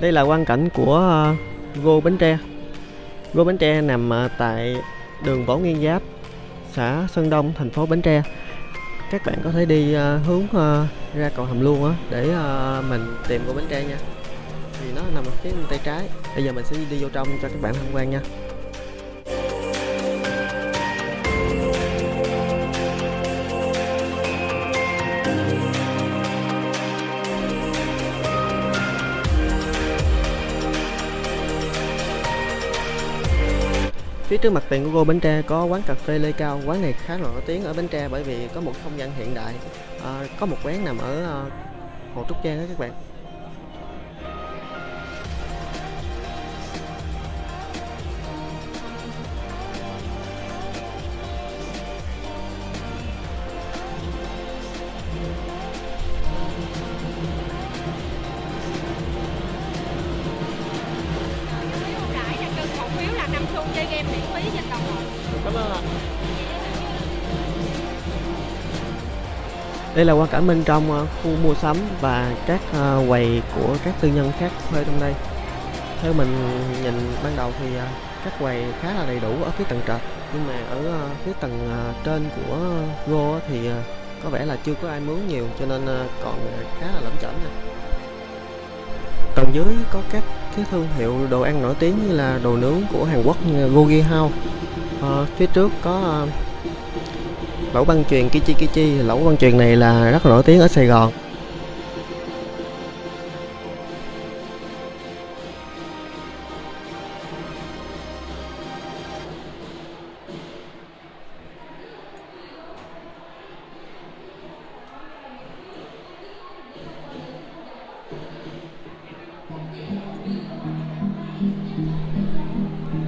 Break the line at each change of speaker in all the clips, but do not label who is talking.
Đây là quan cảnh của ờ, Gô Bến Tre. Gô Bến Tre nằm ờ, tại đường Võ Nguyên Giáp, xã Sơn Đông, thành phố Bến Tre. Các bạn có thể đi ờ, hướng ra cầu Hầm Luôn á để uh, mình tìm Gô Bến Tre nha. Thì nó nằm ở phía bên tay trái. Bây giờ mình sẽ đi vô trong cho các bạn tham quan nha. Phía trước mặt tiền của cô Bến Tre có quán cà phê Lê Cao. Quán này khá là nổi tiếng ở Bến Tre bởi vì có một không gian hiện đại. À, Có một quán nằm ở à, Hồ Trúc Giang đó các bạn. Đây là quan cảnh bên trong ờ, khu mua sắm và các ờ, quầy của các tư nhân khác thuê trong đây. Theo mình nhìn ban đầu thì ờ, các quầy khá là đầy đủ ở phía tầng trệt nhưng mà ở phía tầng trên của Go thì có vẻ là chưa có ai mướn nhiều cho nên còn khá là lẩm chẩm nha. Tầng dưới có các cái thương hiệu đồ ăn nổi tiếng như là đồ nướng của Hàn Quốc như Gogi House. À, phía trước có lẩu băng truyền Kichi Kichi lẩu băng truyền này là rất là nổi tiếng ở Sài Gòn.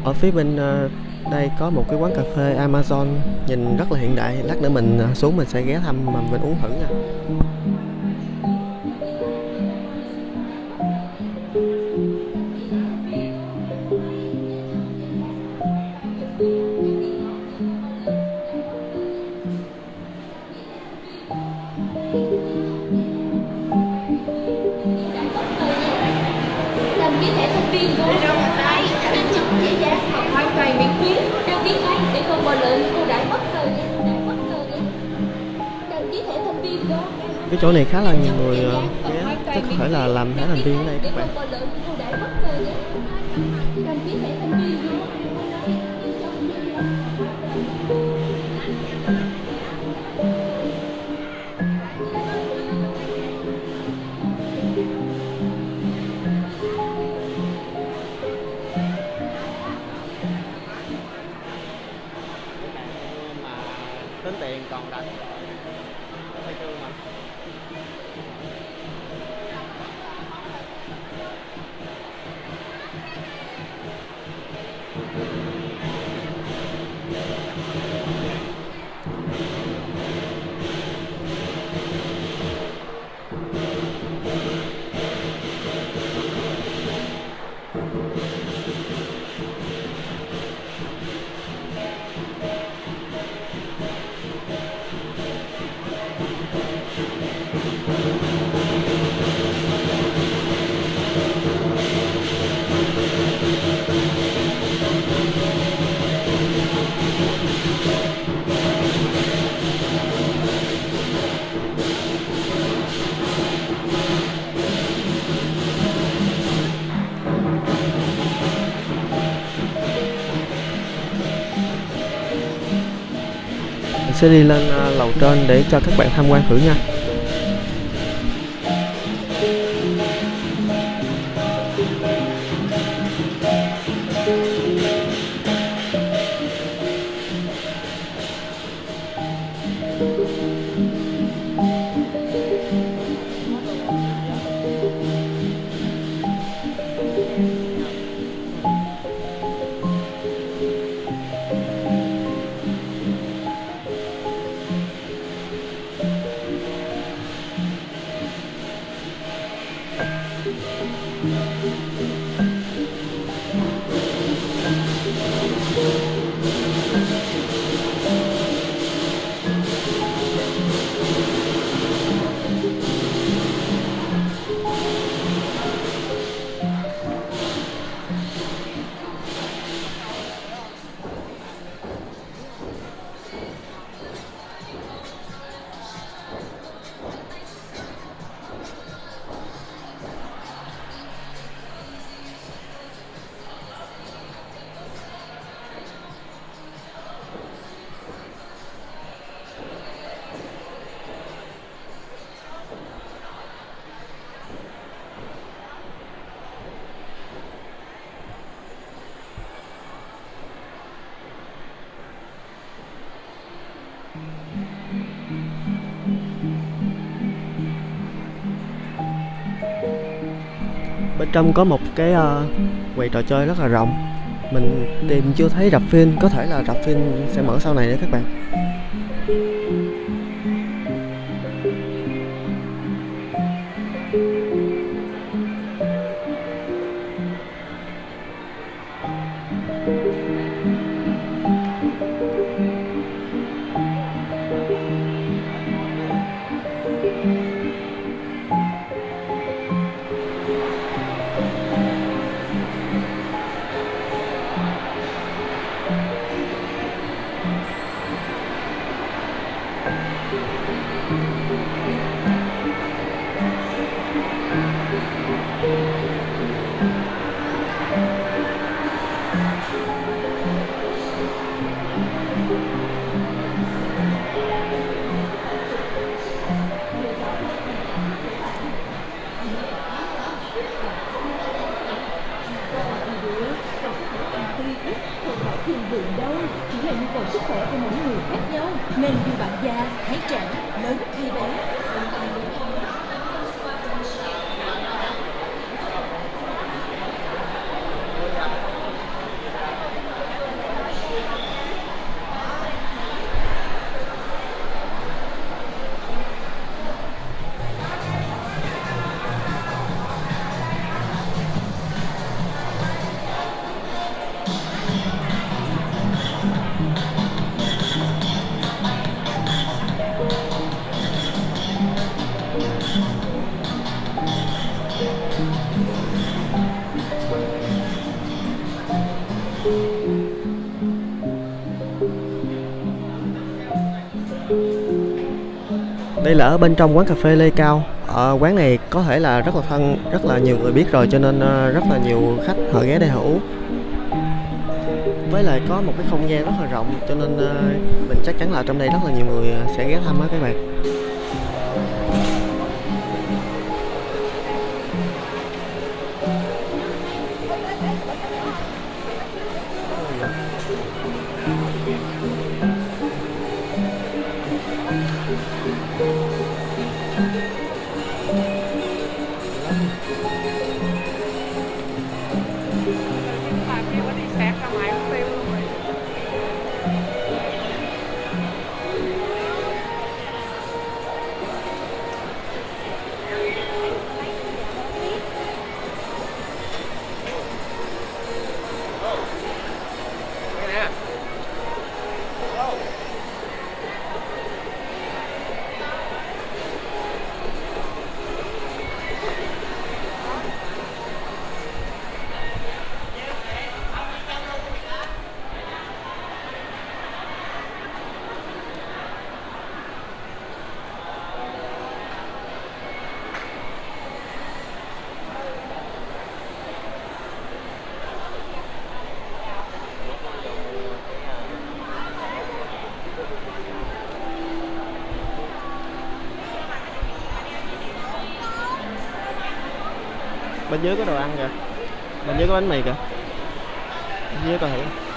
Ở phía bên uh, đây có một cái quán cà phê Amazon nhìn rất là hiện đại. Lát nữa mình à, xuống mình sẽ ghé thăm mà mình uống thử nha. Cái chỗ này khá là nhiều người ờ, ghé. Chắc có thể là làm thẻ thành viên ở đây các bạn. Tính tiền còn đánh thấy chưa mà うん。Sẽ đi lên à, lầu trên để cho các bạn tham quan thử nha. Trong có một cái uh, quầy trò chơi rất là rộng. Mình tìm chưa thấy rạp phim có thể là rạp phim sẽ mở sau này đấy các bạn. Đây là ở bên trong quán cà phê Lê Cao. Ở quán này có thể là rất là thân, rất là nhiều người biết rồi, cho nên ờ, rất là nhiều khách, họ ghé đây họ uống. Với lại có một cái không gian rất là rộng, cho nên ờ, mình chắc chắn là trong đây rất là nhiều người ờ, sẽ ghé thăm á các bạn. Bên dưới có đồ ăn kìa. Bên dưới có bánh mì kìa. Bên dưới coi thử.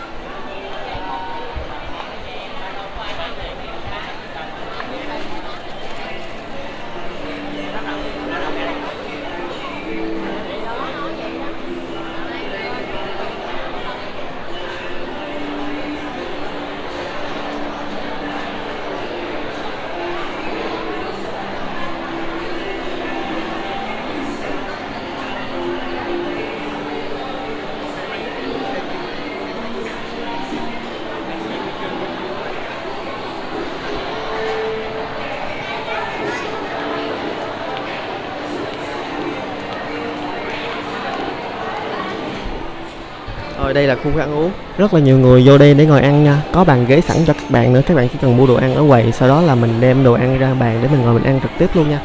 Rồi đây là khu ăn uống. Rất là nhiều người vô đây để ngồi ăn nha. Có bàn ghế sẵn cho các bạn nữa. Các bạn chỉ cần mua đồ ăn ở quầy, Sau đó là mình đem đồ ăn ra bàn để mình ngồi mình ăn trực tiếp luôn nha.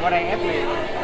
Qua đây ép liền.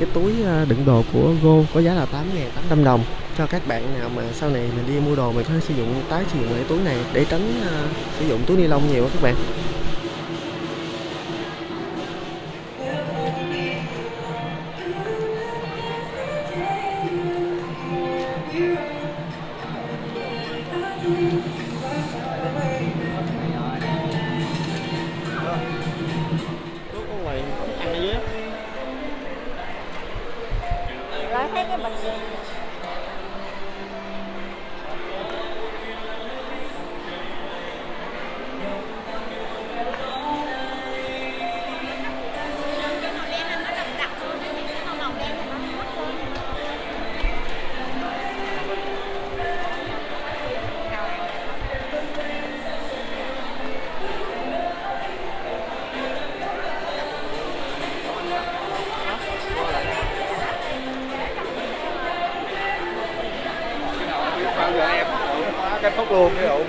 Cái túi ờ, đựng đồ của Go có giá là 8.800 đồng. Cho các bạn nào mà sau này mình đi mua đồ mình có thể sử dụng tái sử dụng cái túi này để tránh uh, sử dụng túi ni lông nhiều các bạn. Có
little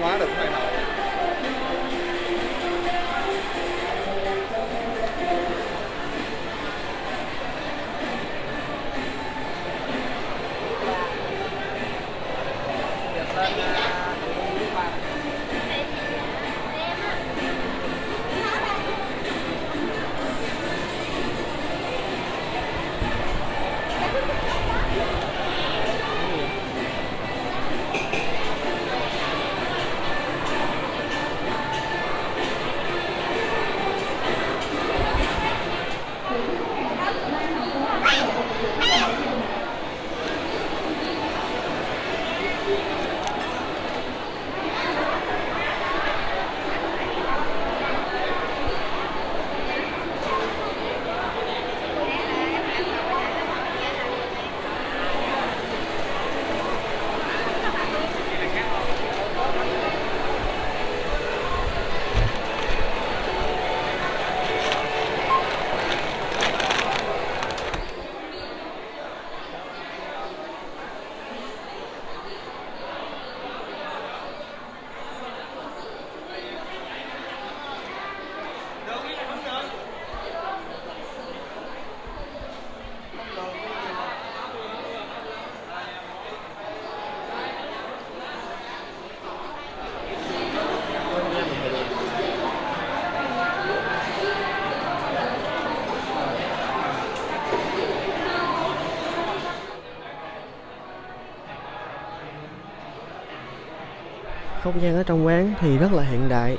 không gian ở trong quán thì rất là hiện đại.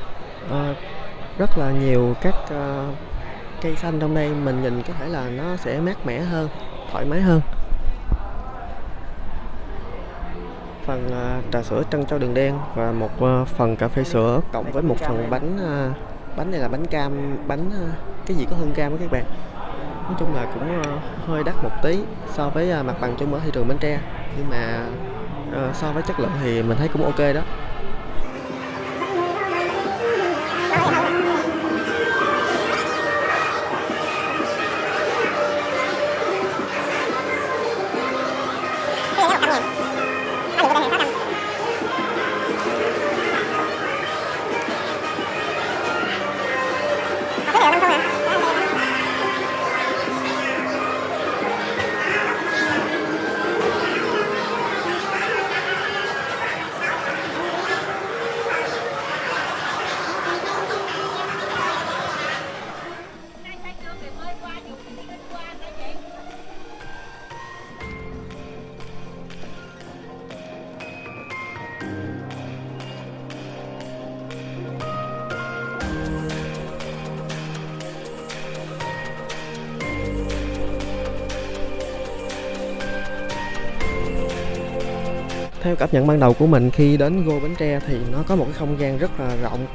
À, rất là nhiều các uh, cây xanh trong đây mình nhìn có thể là nó sẽ mát mẻ hơn thoải mái hơn. Phần uh, trà sữa trân châu đường đen và một uh, phần cà phê sữa cộng với một phần bánh uh, bánh này là bánh cam bánh uh, cái gì có hương cam đó các bạn. Nói chung là cũng uh, hơi đắt một tí so với uh, mặt bằng chung ở thị trường Bến Tre. Nhưng mà uh, so với chất lượng thì mình thấy cũng ok đó. Theo cảm nhận ban đầu của mình khi đến Go Bến Tre thì nó có một cái không gian rất là rộng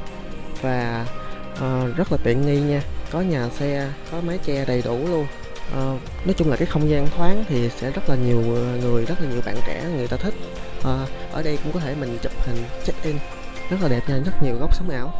và uh, rất là tiện nghi nha. Có nhà xe có mái che đầy đủ luôn. Uh, nói chung là cái không gian thoáng thì sẽ rất là nhiều ờ, người rất là nhiều bạn trẻ người ta thích. Uh, ở đây cũng có thể mình chụp hình check in. Rất là đẹp nha rất nhiều góc sống ảo.